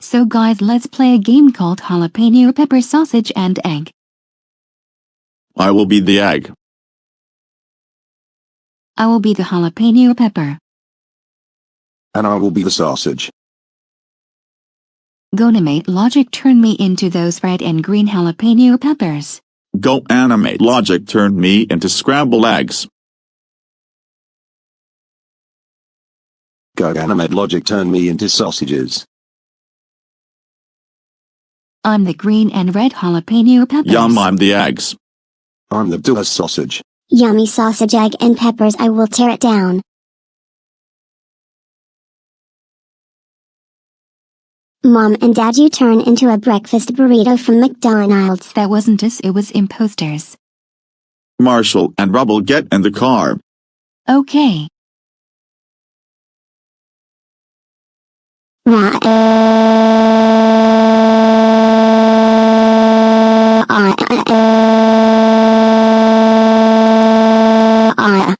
So guys let's play a game called jalapeno pepper sausage and egg. I will be the egg. I will be the jalapeno pepper. And I will be the sausage. GoAnimate logic turn me into those red and green jalapeno peppers. GoAnimate logic turned me into scrambled eggs. GoAnimate logic turn me into sausages. I'm the green and red jalapeno peppers. Yum I'm the eggs. I'm the dual sausage. Yummy sausage egg and peppers I will tear it down. Mom and Dad you turn into a breakfast burrito from McDonald's. That wasn't us it was imposters. Marshall and Rubble get in the car. Okay. Ra- R R